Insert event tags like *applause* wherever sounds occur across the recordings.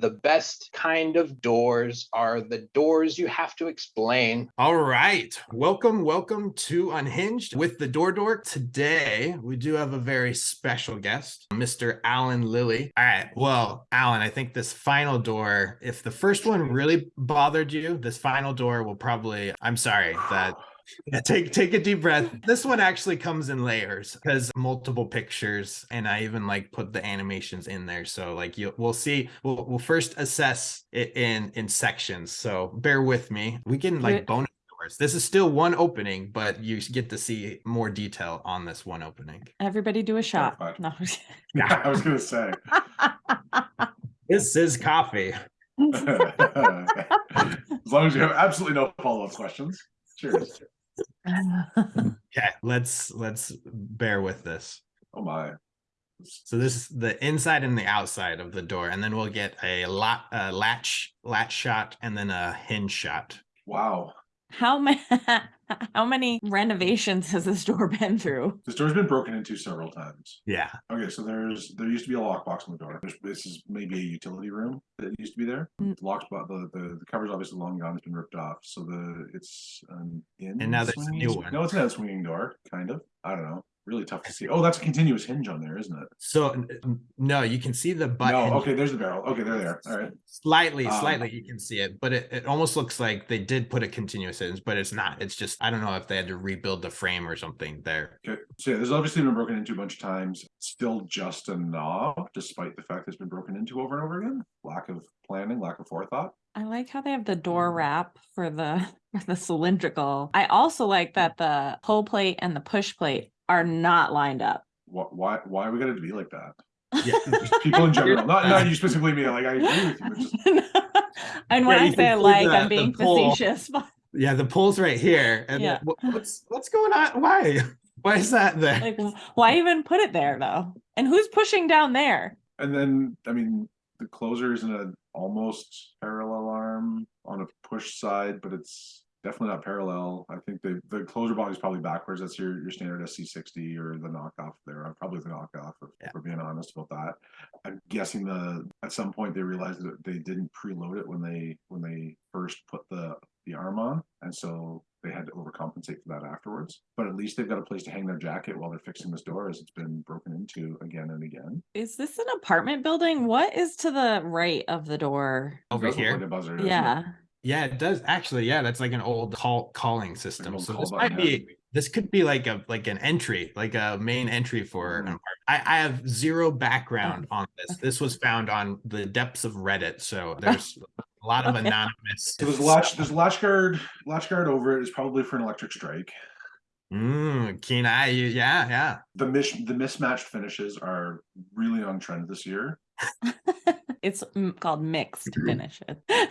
The best kind of doors are the doors you have to explain. All right. Welcome, welcome to Unhinged with the Door Dork. Today, we do have a very special guest, Mr. Alan Lilly. All right. Well, Alan, I think this final door, if the first one really bothered you, this final door will probably, I'm sorry that yeah, take take a deep breath. This one actually comes in layers because multiple pictures, and I even like put the animations in there. So like you, we'll see. We'll we'll first assess it in in sections. So bear with me. We can like bonus doors. This is still one opening, but you get to see more detail on this one opening. Everybody do a shot. Terrified. No. *laughs* Yeah, I was gonna say. *laughs* This is coffee. *laughs* as long as you have absolutely no follow-up questions. Cheers. *laughs* Okay, let's let's bear with this. Oh my. So this is the inside and the outside of the door, and then we'll get a lot uh, latch latch shot and then a hinge shot. Wow. How many *laughs* how many renovations has this *laughs* door been through? This door's been broken into several times. Yeah. Okay, so there's there used to be a lockbox on the door. There's, this is maybe a utility room that used to be there. Mm. The locked but the, the the cover's obviously long gone, it's been ripped off. So the it's an in And now there's a new one. No, it's not a swinging door, kind of. I don't know. Really tough to see. Oh, that's a continuous hinge on there, isn't it? So n- n- no, you can see the butt no, okay, there's the barrel. Okay, there they're there. All right. slightly, Um, slightly. You can see it, but it, it almost looks like they did put a continuous hinge, but it's not. It's just I don't know if they had to rebuild the frame or something there. Okay, so yeah, this obviously been broken into a bunch of times. Still just a knob, despite the fact that it's been broken into over and over again. Lack of planning, lack of forethought. I like how they have the door wrap for the *laughs* for the cylindrical. I also like that the pull plate and the push plate are not lined up. Why, why, why are we gonna be like that? Yeah. *laughs* People in general, not not you *laughs* specifically. Me, like I agree with you. Just, *laughs* and when Yeah, I you say I can see like, the- I'm being facetious. But Yeah, the pole's right here, and Yeah. what's what's going on? Why? Why is that there? like, why even put it there though? And who's pushing down there? and then I mean, the closer is in an almost parallel arm on a push side, but it's definitely not parallel. I think the the closer body is probably backwards. That's your your standard SC60 or the knockoff there. Uh, Probably the knockoff, if Yeah. we're being honest about that. I'm guessing the at some point they realized that they didn't preload it when they when they first put the the arm on, and so they had to overcompensate for that afterwards. But at least they've got a place to hang their jacket while they're fixing this door, as it's been broken into again and again. Is this an apartment building? What is to the right of the door? Over here? like buzzer, doesn't it? Yeah. Yeah, it does actually. Yeah, that's like an old call calling system. old So call this button, might yeah. be this could be like a like an entry, like a main entry for an apartment. I, I have zero background on this. This was found on the depths of Reddit, so there's *laughs* a lot of Okay. anonymous. So there's a latch, there's a latch guard, latch guard over it is probably for an electric strike. Mm, keen eye, yeah, yeah. The mis the mismatched finishes are really on trend this year. *laughs* it's mm, called mixed finish it. *laughs*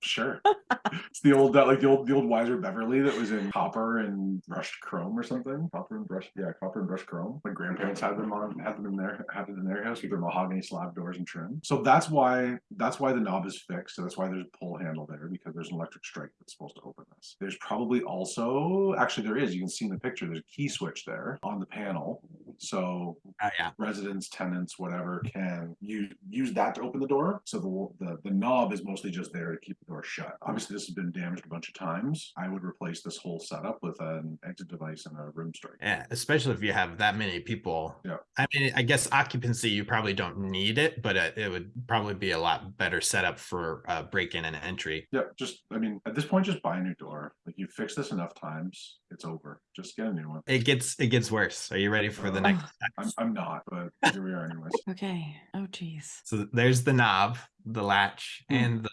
Sure. *laughs* it's the old that like the old the old Weiser Beverly that was in copper and brushed chrome or something. Copper and brushed yeah, copper and brushed chrome. My grandparents had them on had them in their had it in their house with their mahogany slab doors and trim. So that's why that's why the knob is fixed. So that's why there's a pull handle there because there's an electric strike that's supposed to open this. There's probably also actually there is, you can see in the picture, there's a key switch there on the panel. So Oh, yeah. residents, tenants, whatever, can use use that to open the door. So the, the the knob is mostly just there to keep the door shut. Obviously, this has been damaged a bunch of times. I would replace this whole setup with an exit device and a rim strike. Yeah, especially if you have that many people. Yeah. I mean, I guess occupancy you probably don't need it, but it, it would probably be a lot better setup for uh, break in and entry. Yeah, just I mean, at this point, just buy a new door. Like you fix this enough times, it's over. Just get a new one. It gets it gets worse. Are you ready for the Uh, next? I'm I'm not, but here we are anyways. okay. Oh geez. So there's the knob, the latch, Hmm. and the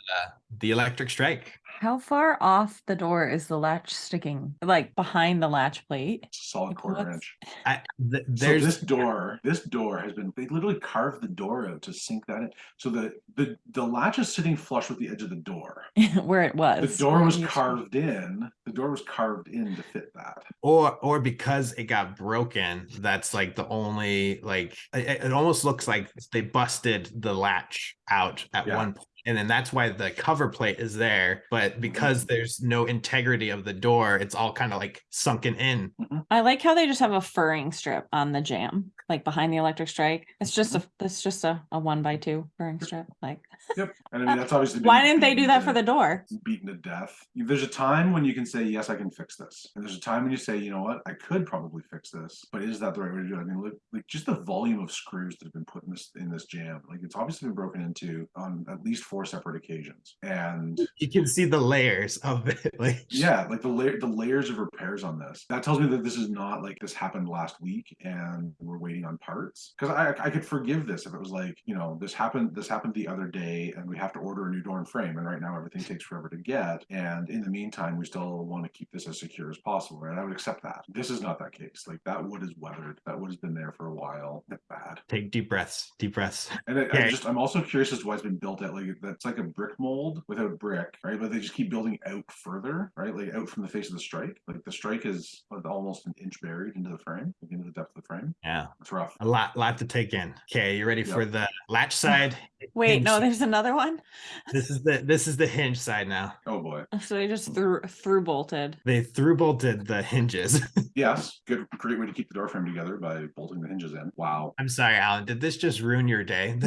the electric strike. How far off the door is the latch sticking? Like behind the latch plate? Solid Like, quarter what's- inch. I, th- So this door, this door has been they literally carved the door out to sink that in. So the the the latch is sitting flush with the edge of the door. *laughs* Where it was. The door was it to carved in. The door was carved in to fit that. or or because it got broken. That's like the only like it, it almost looks like they busted the latch out at Yeah. one point and then that's why the cover plate is there. But because there's no integrity of the door, it's all kind of like sunken in. I like how they just have a furring strip on the jamb, like behind the electric strike. It's just a Mm-hmm. it's just a, a one by two furring strip. Like Yep. *laughs* And I mean that's obviously why didn't they do that for the door? beaten to death. There's a time when you can say, yes, I can fix this. And there's a time when you say, you know what, I could probably fix this, but is that the right way to do it? I mean, look, like just the volume of screws that have been put in this in this jamb, like it's obviously been broken into on at least four separate occasions. And *laughs* You can see the layers of it. *laughs* Like yeah, like the layer the layers of repairs on this. That tells me that this is not like this happened last week and we're waiting on parts. Because I I could forgive this if it was like, you know, this happened this happened the other day and we have to order a new door and frame and right now everything takes forever to get. And in the meantime, we still want to keep this as secure as possible, right? I would accept that. This is not that case. Like that wood is weathered. That wood has been there for a while. That's bad. take deep breaths, deep breaths. And I, Okay. I'm just I'm also curious as to why it's been built at like that's like a brick mold without brick, right? But they just keep building out further, right? Like out from the face of the strike. Like the strike is almost an inch buried into the frame, like into the depth of the frame. Yeah, It's rough. a lot, lot to take in. Okay, you ready Yep. for the latch side? *laughs* Wait, hinge no, side. there's another one. *laughs* This is the this is the hinge side now. Oh boy. *laughs* So they just threw through bolted. They through bolted the hinges. Yes, good great way to keep the door frame together by bolting the hinges in. Wow. I'm sorry, Alan. Did this just ruin your day?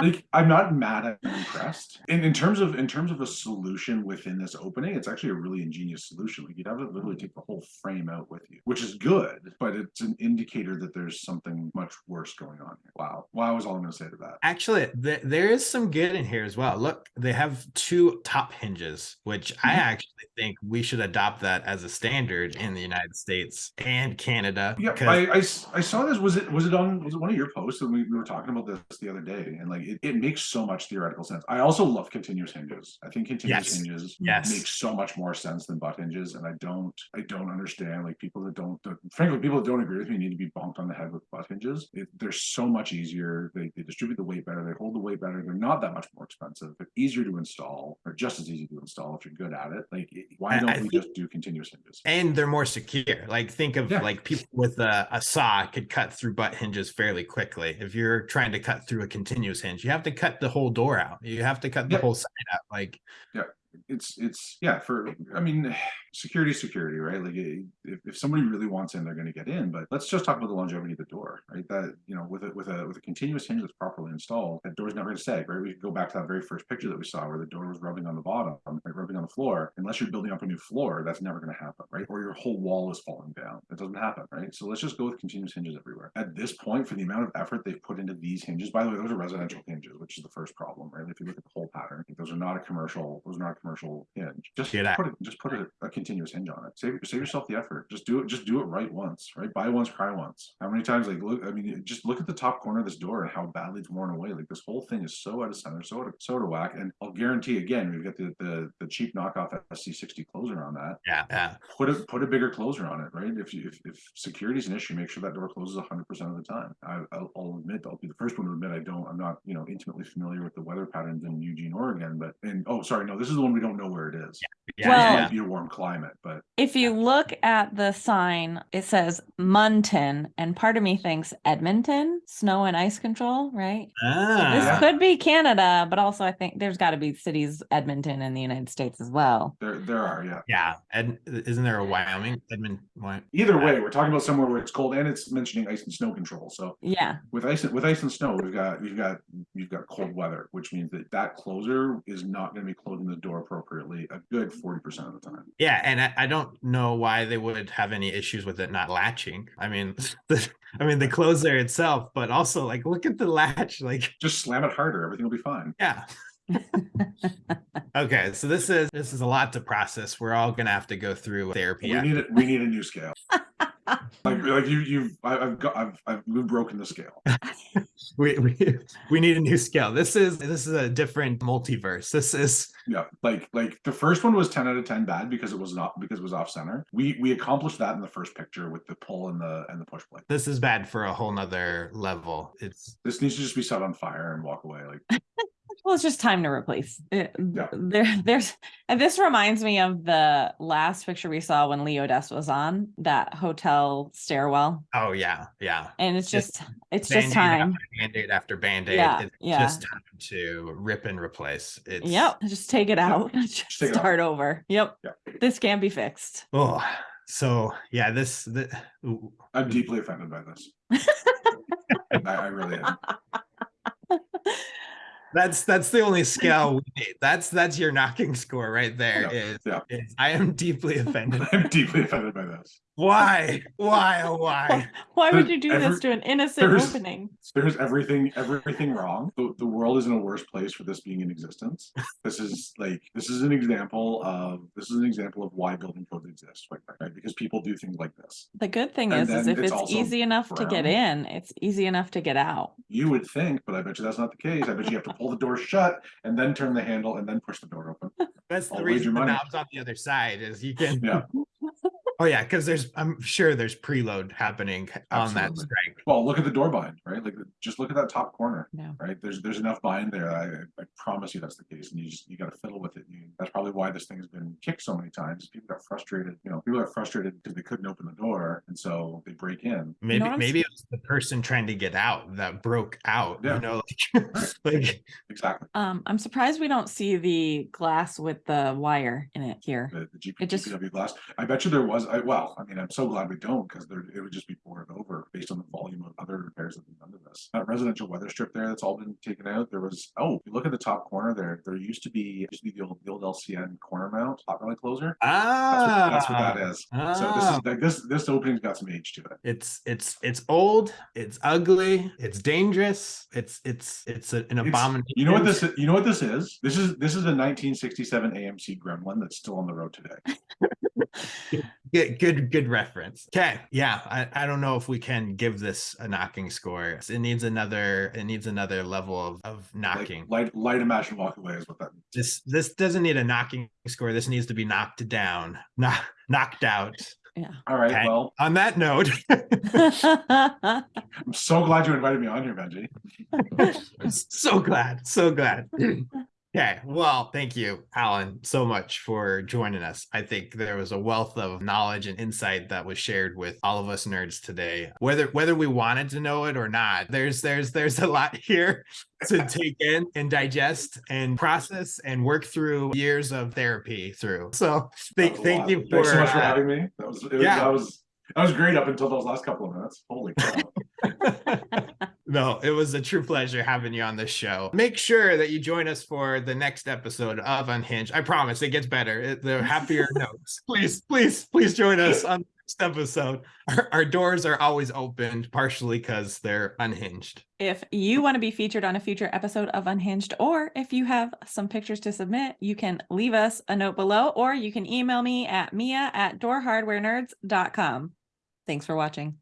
Like I'm not mad at I'm impressed. In in terms of in terms of a solution within this opening, it's actually a really ingenious solution. Like you'd have to literally take the whole frame out with you, which is good, but it's an indicator that there's something much worse going on here. Wow. Wow is all I'm gonna say to that. Actually, th- there is some good in here as well. Look, they have two top hinges, which I Mhm. actually think we should adopt that as a standard in the United States and Canada. Yeah, I, I I saw this. Was it was it on was it one of your posts and we, we were talking about this the other day and like it, it makes so much theoretical sense. I also love continuous hinges. I think continuous Yes. hinges Yes. makes so much more sense than butt hinges, and I don't I don't understand like people that don't that- frankly people that don't agree with me need to be bonked on the head with butt hinges. It, they're so much easier. They, they distribute the weight better. They hold the weight better. They're not that much more expensive. They're easier to install, or just as easy to install if you're good at it. Like why don't I we think- just do continuous hinges? and they're more secure. Like think of Yeah. like people with a, a saw could cut through butt hinges fairly quickly. If you're trying to cut through a continuous hinge, you have to cut the whole door out. You have to cut the whole side out. Like yeah, it's it's yeah for i mean security security right? Like eh, if, if somebody really wants in they're going to get in but let's just talk about the longevity of the door right? That you know with a with a with a continuous hinge that's properly installed that door's never going to sag right? We could go back to that very first picture that we saw where the door was rubbing on the bottom right, rubbing on the floor. Unless you're building up a new floor that's never going to happen right? Or your whole wall is falling down. That doesn't happen right? So let's just go with continuous hinges everywhere. At this point for the amount of effort they've put into these hinges by the way those are residential hinges which is the first problem right? If you look at the whole pattern those are not a commercial those are not a commercial hinge. Just Get out. put it just put a, a continuous hinge on it save save yourself the effort just do it just do it right once right buy once cry once how many times like look i mean just look at the top corner of this door and how badly it's worn away like this whole thing is so out of center so out of, so out of whack and i'll guarantee again we've got the the, the cheap knockoff sc60 closer on that yeah, yeah. put a put a bigger closer on it, right? If you, if, if security is an issue, make sure that door closes 100 percent of the time. I, I'll, I'll admit, I'll be the first one to admit I don't, I'm not, you know, intimately familiar with the weather patterns in Eugene, Oregon, but and oh, sorry, no, this is the one we don't know where it is. Yeah, Well- It yeah. might be a warm climate, but If you look at the sign, it says Munton, and part of me thinks Edmonton, snow and ice control, right? Ah, This Ah, could be Canada, but also I think there's got to be cities Edmonton in the United States as well. there there are, yeah. yeah. Ed, isn't there a Wyoming? Edmonton? Either way, we're talking about somewhere where it's cold and it's mentioning ice and snow control. So Yeah. with ice with ice and snow, we've got we've got we've got cold weather, which means that that closer is not going to be closing the door appropriately a good 40 percent of the time. Yeah, and I, I don't know why they would have any issues with it not latching. I mean, *laughs* the, I mean the closer itself, but also like look at the latch. *laughs* Like, Just slam it harder, everything will be fine. yeah. *laughs* okay, so this is this is a lot to process. We're all gonna have to go through therapy. We need it. We need a new scale. Like like you you've I, I've got I've I've we've broken the scale. *laughs* we, we we need a new scale. This is this is a different multiverse. This is Yeah, like like the first one was ten out of ten bad because it was not because it was off center. We we accomplished that in the first picture with the pull and the and the push plate. this is bad for a whole nother level. It's This needs to just be set on fire and walk away. Like Well, it's just time to replace. It, Yeah. There, there's, and this reminds me of the last picture we saw when Leo Des was on that hotel stairwell, Oh yeah, yeah. and it's Just just, it's just time. after Band-aid after band-aid. Yeah, It's yeah. just time to rip and replace. It's Yep, just take it out, *laughs* just take it out. start over. Yep, Yeah. this can't be fixed. Oh, so yeah, this the ooh, I'm deeply offended by this. *laughs* I, I really am. *laughs* that's that's the only scale we need. That's that's your knocking score right there. Is yeah. is I am deeply *laughs* offended. I'm deeply offended by this. Why? *laughs* Why? Oh why? Why would you do this to an innocent there's- opening? There's everything, everything wrong. The, the world is in a worse place for this being in existence. This is like, this is an example of, this is an example of why building codes exist, right? right? Because people do things like this. The good thing And is, is if it's it's easy enough to get in, it's easy enough to get out. You would think, but I bet you that's not the case. I bet you have to pull the door shut and then turn the handle and then push the door open. That's the I'll wager reason the money. knob's on the other side is you can. Yeah. Oh yeah, because there's I'm sure there's preload happening on that strike. Well, look at the door bind, right? Like, just look at that top corner. Yeah. right? There's there's enough bind there. I, I promise you that's the case, and you just you got to fiddle with it. You, that's probably why this thing has been kicked so many times. People got frustrated. You know, people got frustrated because they couldn't open the door, and so they break in. Maybe what I'm maybe it was the person trying to get out that broke out. Yeah. You know, like, *laughs* like Exactly. Um, I'm surprised we don't see the glass with the wire in it here. The, the GP, It just- GPW glass. I bet you there was. I, well, I mean, I'm so glad we don't because there it would just be boarded over based on the volume of other repairs that have been done That residential weather strip there that's all been taken out. There was oh, you look at the top corner there. There used to be used to be the old the old LCN corner mount hot rod closer. That's ah, what, that's what that is. So this ah. is like this this opening's got some age to it. It's it's it's old. It's ugly. It's dangerous. It's it's it's a- an It's- abomination. You know what this? You know what this is? This is this is a 1967 AMC Gremlin that's still on the road today. *laughs* Good, good, good reference. Okay, yeah, I, I don't know if we can give this a knocking score. It needs another. It needs another level of of Like, knocking. light light imagine walk away is what that. this this doesn't need a knocking score. This needs to be knocked down, knock, knocked out. Yeah. All right. Okay. Well, On that note, *laughs* I'm so glad you invited me on here, Benji. *laughs* So glad, so glad. *laughs* Okay, well, thank you, Alan, so much for joining us. I think there was a wealth of knowledge and insight that was shared with all of us nerds today. Whether whether we wanted to know it or not, there's there's there's a lot *laughs* here to take in and digest and process and work through years of therapy through. So thank thank you for, Thanks so much for uh, having me. That was, it was yeah. that was that was great up until those last couple of minutes. Holy cow! *laughs* no, it was a true pleasure having you on this show. Make sure that you join us for the next episode of Unhinged. I promise it gets better. It, the *laughs* happier notes. Please, please, please join us on the next episode. Our, our doors are always opened, partially because they're unhinged. If you want to be featured on a future episode of Unhinged, or if you have some pictures to submit, you can leave us a note below, or you can email me at mia at doorhardwarenerds.com. Thanks for watching.